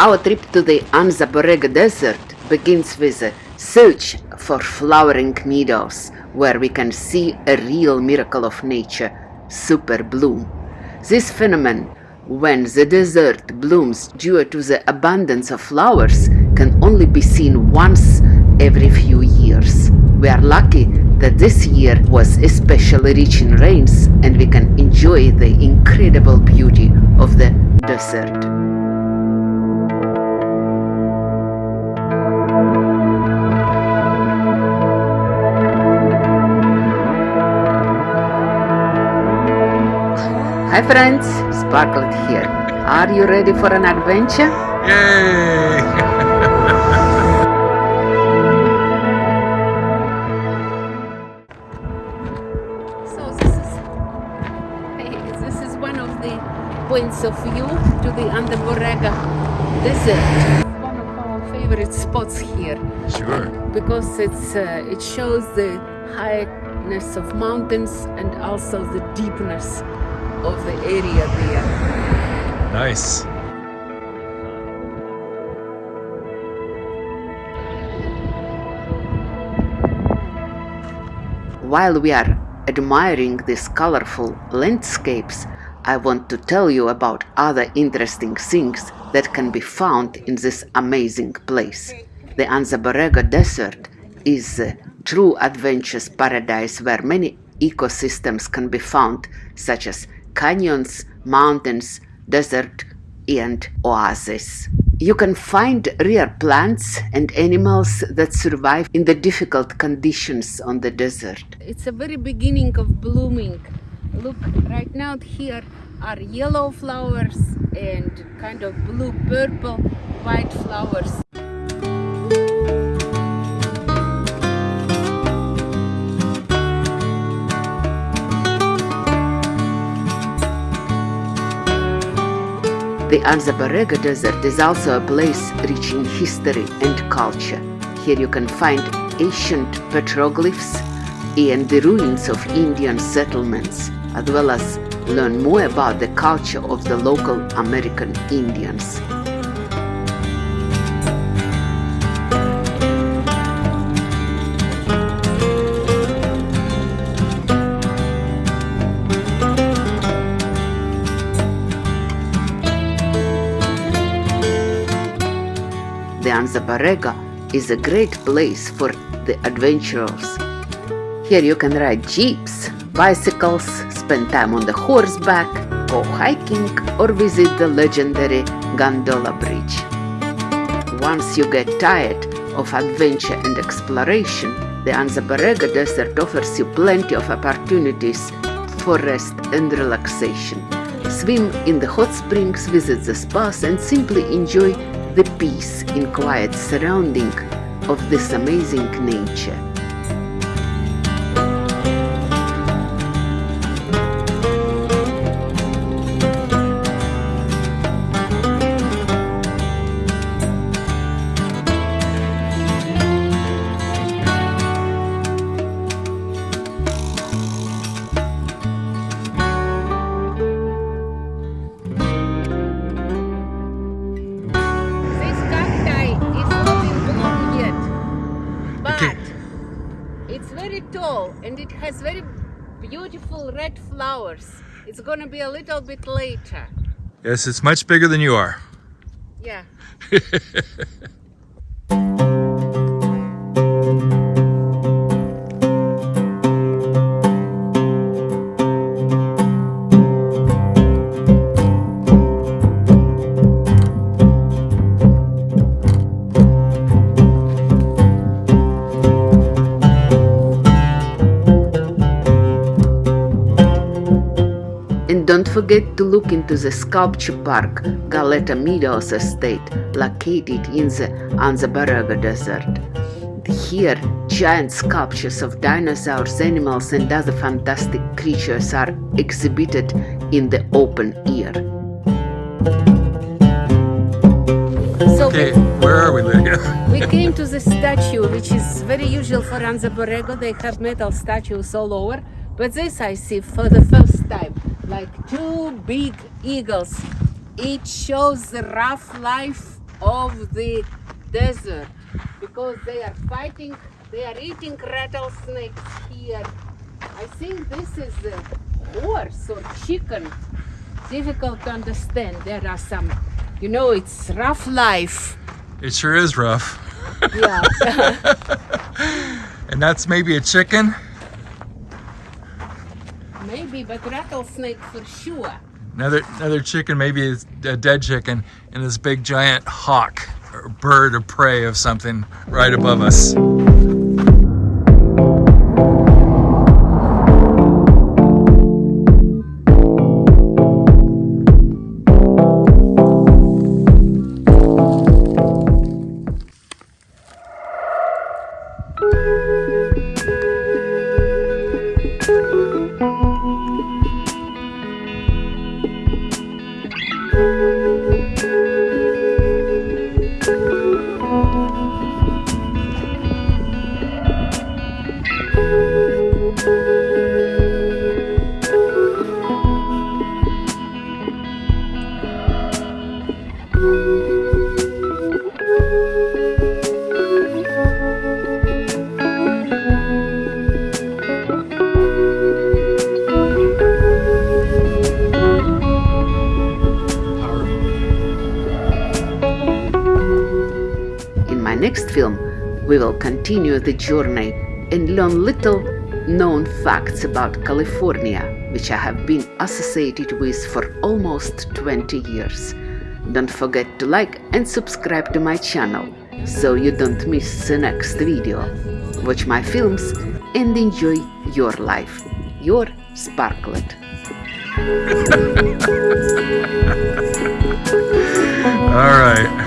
Our trip to the Anza Desert begins with a search for flowering meadows where we can see a real miracle of nature, super bloom. This phenomenon, when the desert blooms due to the abundance of flowers, can only be seen once every few years. We are lucky that this year was especially rich in rains and we can enjoy the incredible beauty of the desert. Hi friends, Sparklet here. Are you ready for an adventure? Yay! So this is hey, this is one of the points of view to the Anza Borrego Desert. One of our favorite spots here sure. because it's uh, it shows the highness of mountains and also the deepness of the area there. Nice. While we are admiring these colorful landscapes, I want to tell you about other interesting things that can be found in this amazing place. The Anza Desert is a true adventurous paradise where many ecosystems can be found, such as canyons, mountains, desert, and oases. You can find rare plants and animals that survive in the difficult conditions on the desert. It's a very beginning of blooming. Look, right now here are yellow flowers and kind of blue purple white flowers. The Anza Desert is also a place rich in history and culture. Here you can find ancient petroglyphs and the ruins of Indian settlements, as well as learn more about the culture of the local American Indians. The Anza is a great place for the adventurers. Here you can ride jeeps, bicycles, spend time on the horseback, go hiking or visit the legendary Gondola Bridge. Once you get tired of adventure and exploration, the Anza Desert offers you plenty of opportunities for rest and relaxation. Swim in the hot springs, visit the spas and simply enjoy the peace in quiet surrounding of this amazing nature. Tall and it has very beautiful red flowers. It's gonna be a little bit later. Yes, it's much bigger than you are. Yeah. And don't forget to look into the sculpture park Galleta Meadows Estate located in the Anza Desert. Here, giant sculptures of dinosaurs, animals and other fantastic creatures are exhibited in the open air. So Okay, where are we, Lydia? we came to the statue, which is very usual for Anza Borrego. They have metal statues all over. But this I see for the first time. Like two big eagles. It shows the rough life of the desert because they are fighting, they are eating rattlesnakes here. I think this is a horse or chicken. Difficult to understand. There are some, you know, it's rough life. It sure is rough. Yeah. And that's maybe a chicken. Maybe, but rattlesnake for sure. Another another chicken, maybe a dead chicken, and this big giant hawk or bird of prey of something right above us. In my next film, we will continue the journey and learn little known facts about California, which I have been associated with for almost 20 years. Don't forget to like and subscribe to my channel so you don't miss the next video. Watch my films and enjoy your life. Your Sparklet. All right.